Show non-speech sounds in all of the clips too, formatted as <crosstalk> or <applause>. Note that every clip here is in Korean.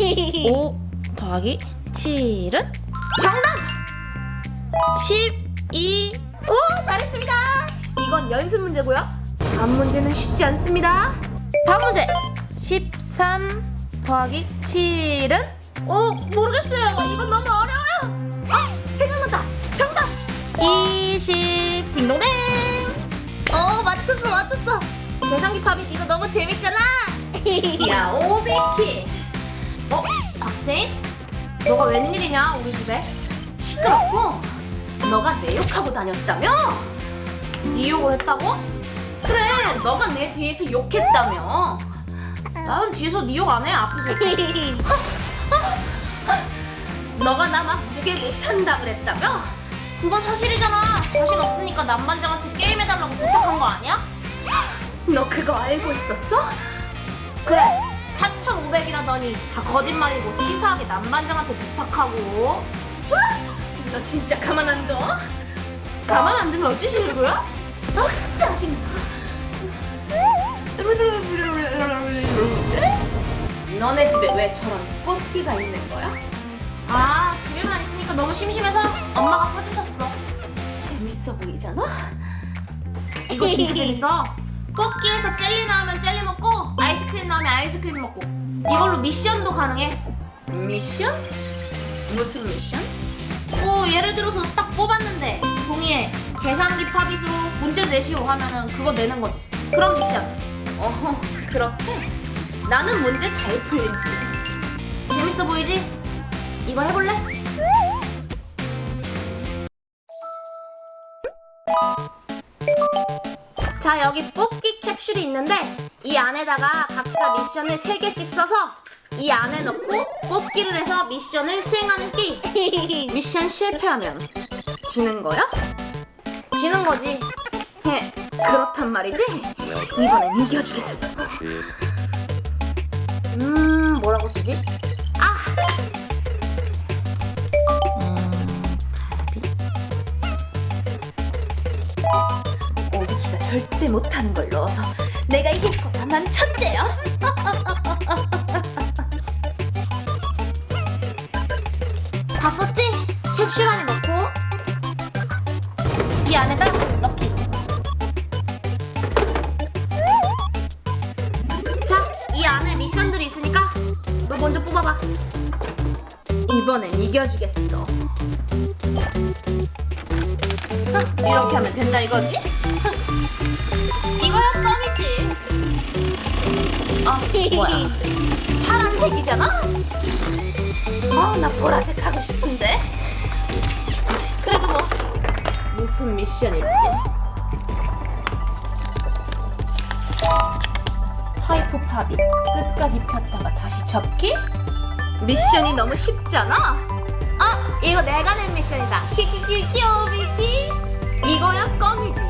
5 더하기 7은? 정답! 12 오 잘했습니다. 이건 연습 문제고요. 다음 문제는 쉽지 않습니다. 다음 문제 13 더하기 7은? 어 모르겠어요. 이건 너무 어려워요. 아 생각난다. 정답. 20 딩동댕 어 맞췄어 맞췄어. 계산기 팝이 이거 너무 재밌잖아. <laughs> 야 오비키. 어 박세인? 너가 웬일이냐 우리 집에? 시끄럽고. 너가 내 욕하고 다녔다며? 네 욕을 했다고? 그래 너가 내 뒤에서 욕했다며. 나는 뒤에서 네 욕 안 해 앞에서. 너가 나만 무게 못한다 그랬다며? 그건 사실이잖아. 자신 없으니까 남반장한테 게임해달라고 부탁한 거 아니야? 너 그거 알고 있었어? 그래. 4,500이라더니 다 거짓말이고 치사하게 남반장한테 부탁하고. 너 진짜 가만 안 둬? 가만 안 두면 어찌시려고요? 어, 짜증나. 너네 집에 왜 저런 뽑기가 있는 거야? 아 집에만 있으니까 너무 심심해서 엄마가 사주셨어 재밌어 보이잖아? 이거 진짜 재밌어 뽑기에서 젤리 나오면 젤리 먹고 아이스크림 나오면 아이스크림 먹고 이걸로 미션도 가능해 미션? 무슨 미션? 뭐 예를 들어서 딱 뽑았는데 종이에 계산기 팝잇으로 문제 내시오 하면은 그거 내는 거지 그런 미션 어허 그렇게? 나는 문제 잘 풀지 재밌어 보이지? 이거 해볼래? 자 여기 뽑기 캡슐이 있는데 이 안에다가 각자 미션을 3개씩 써서 이 안에 넣고 뽑기를 해서 미션을 수행하는 게임 <laughs> 미션 실패하면 지는 거야? 지는 거지 해 그렇단 말이지? 이번엔 이겨주겠어 음 뭐라고 쓰지? 절대 못하는 걸 넣어서 내가 이길 거야. 난 천재야. <laughs> 다 썼지? 캡슐 안에 넣고 이 안에다 넣기. 자, 이 안에 미션들이 있으니까 너 먼저 뽑아봐. 이번엔 이겨주겠어. 이렇게 하면 된다 이거지? 뭐야? 파란색이잖아? 어, 나 보라색 하고 싶은데. 그래도 뭐 무슨 미션일지. 파이프 팝이 끝까지 폈다가 다시 접기? 미션이 너무 쉽잖아? 아, 이거 내가 낸 미션이다. 키키키 귀여비키. 이거야 껌이지.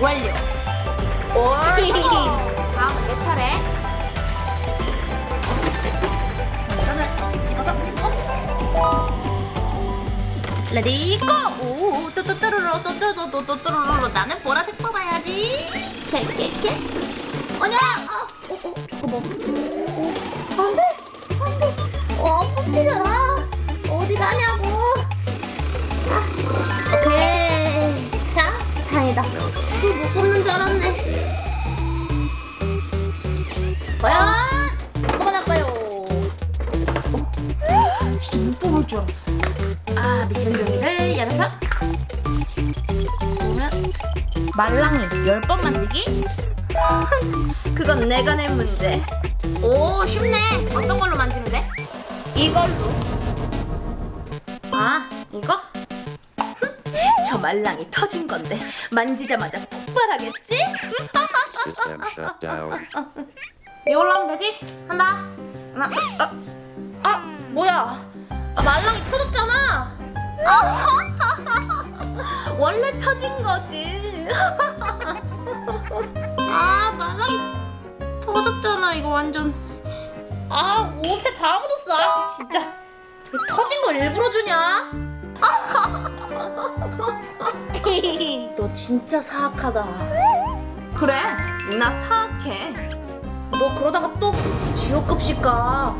완료. 올 성공. 다음은 내 차례. 이거는 집어서. 어? Ready go! 오, 또또또로로 또또또또또로로 나는 보라색 뽑아야지. 캐캐캐. 아니야. 아, 어, 어, 잠깐만. 어, 안 돼, 뽑을 줄 알았어. 아 미션 종이를 열어서 말랑이 10번 만지기? <laughs> 그건 내가 낸 문제 오 쉽네 어떤 걸로 만지면 돼? 이걸로 아 이거? <laughs> 저 말랑이 터진 건데 만지자마자 폭발하겠지? <laughs> 이걸로 하면 되지? 한다 하나 어, 아 뭐야 아, 말랑이 터졌잖아 아, <laughs> 원래 터진 거지 <laughs> 아 말랑이 터졌잖아 이거 완전 아 옷에 다 묻었어 아, 진짜 왜 터진 걸 일부러 주냐 <laughs> 너 진짜 사악하다. 그래, 나 사악해. 너 그러다가 또 지옥급식 가.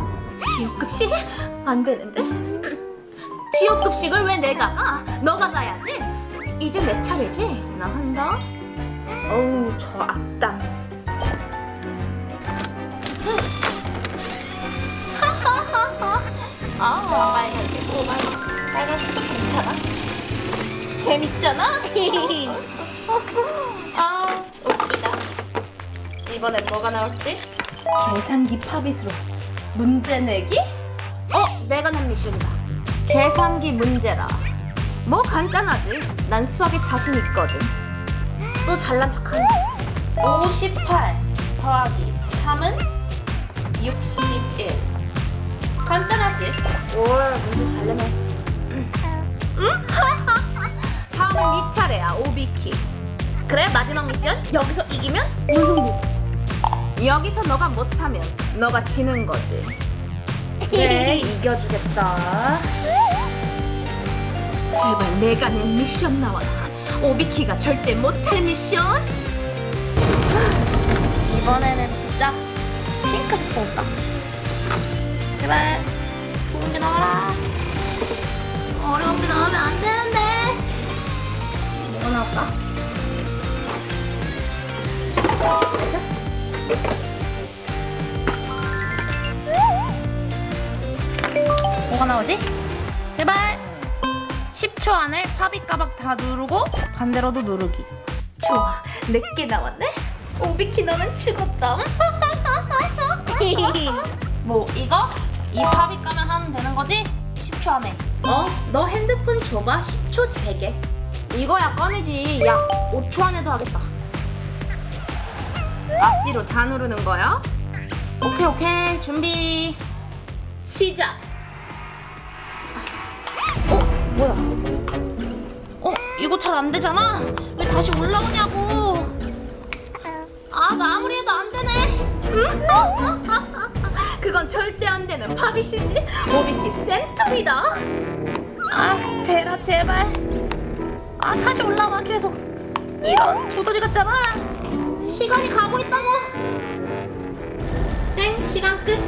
지역급식? 안 되는데? 지역급식을 왜 내가 가? 너가 가야지. 이제 내 차례지. 나 한다. 어우 저 악당. <laughs> 아, 빨간색, 오만지. 빨간색도 괜찮아. 재밌잖아? <laughs> 아, 웃기다. 이번엔 뭐가 나올지? 계산기 팝잇으로 문제 내기? 어, 내가 낸 미션이다. 계산기 문제라. 뭐 간단하지. 난 수학에 자신 있거든. 또 잘난 척하네. 58 더하기 3은 61. 간단하지? 올 문제 잘 내네. <laughs> 다음은 네 차례야, 오비키. 그래 마지막 미션 여기서 이기면 무승부. 여기서 너가 못하면 너가 지는 거지. 그래 이겨주겠다. 제발 내가 낸 미션 나와라. 오비키가 절대 못할 미션. 이번에는 진짜 핑크색 뽑다. 제발 좋은 게 나와라. 어려운 게 나오면 안 되는데. 뭐가 나올까? 뭐가 나오지? 제발 10초 안에 가박 다 누르고 반대로도 누르기 좋아, 내게 나왔네. 오비키 너는 죽었다. <laughs> 뭐 이거? 이 팝잇 가면 하면 되는 거지? 10초 안에 어, 너 핸드폰 줘봐. 10초 제게. 이거야 껌이지 야 5초 안에도 하겠다 앞뒤로 다 누르는 거야. 오케이 오케이 준비 시작. 어? 뭐야 어? 이거 잘 안 되잖아 왜 다시 올라오냐고 아, 나 아무리 해도 안 되네. 응? <laughs> 그건 절대 안 되는 팝잇이지. 오비키 센터이다. 아 되라 제발 아 다시 올라와 계속 이런 두더지 같잖아 시간이 가고 있다고. 땡, 시간 끝.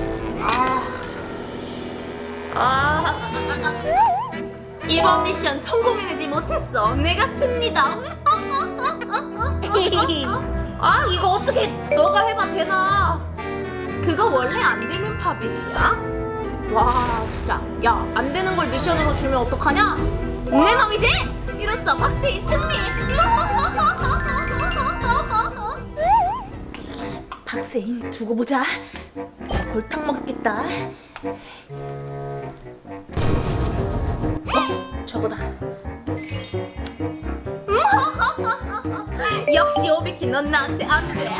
아 <laughs> 이번 미션 성공해내지 못했어. 내가 승리다. <laughs> 아, 이거 어떻게 너가 해봐 되나? 그거 원래 안 되는 팝잇이야. 와, 진짜. 야, 안 되는 걸 미션으로 주면 어떡하냐? 내 맘이지? 이로써 박세희 승리. <laughs> 박세인 두고 보자 골탕 먹겠다 어 저거다 <laughs> 역시 오비키 넌 나한테 안 돼.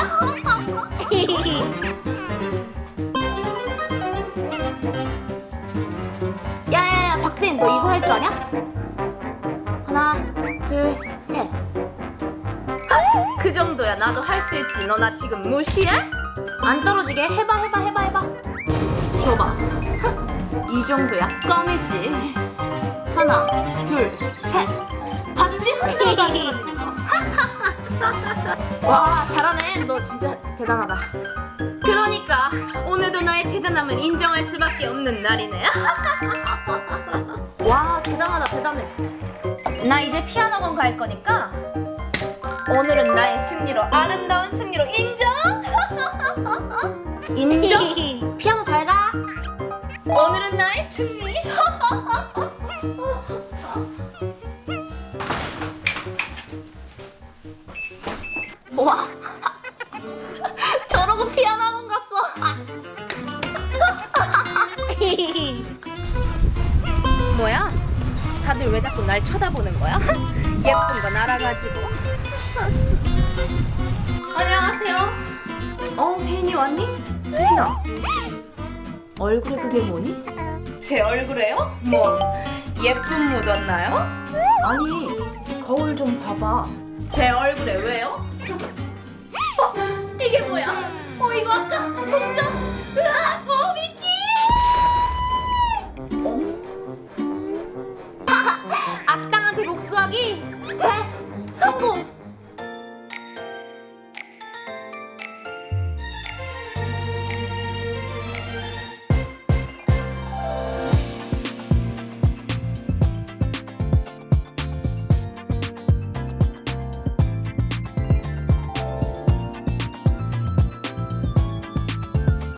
야야야 박세인 너 이거 할 줄 아냐? 그 정도야 나도 할 수 있지. 너 나 지금 무시해? 안 떨어지게 해봐 해봐 해봐 해봐 줘봐. 이 정도야 껌이지. 하나, 둘, 셋. 봤지? 흔들어도 안 떨어지는 거. 와 잘하네 너 진짜 대단하다 그러니까 오늘도 나의 대단함을 인정할 수밖에 없는 날이네. <laughs> 와 대단하다 대단해 나 이제 피아노 갈 거니까 오늘은 나의 승리로 아름다운 승리로 인정. <laughs> 인정 <laughs> 피아노 잘 가 오늘은 나의 승리. <laughs> 와 저러고 피아노 학원 갔어. 뭐야? 다들 왜 자꾸 날 쳐다보는 거야? 예쁜 거 날아가지고. 안녕하세요. 어 세인이 왔니? 세인아 얼굴에 그게 뭐니? 제 얼굴에요? 뭐 예쁨 묻었나요? 아니 거울 좀 봐봐 제 얼굴에 왜요? 어, 이게 뭐야? 어 이거 아까 동전 으아 오비키 악당한테 복수하러 구하기 대 성공.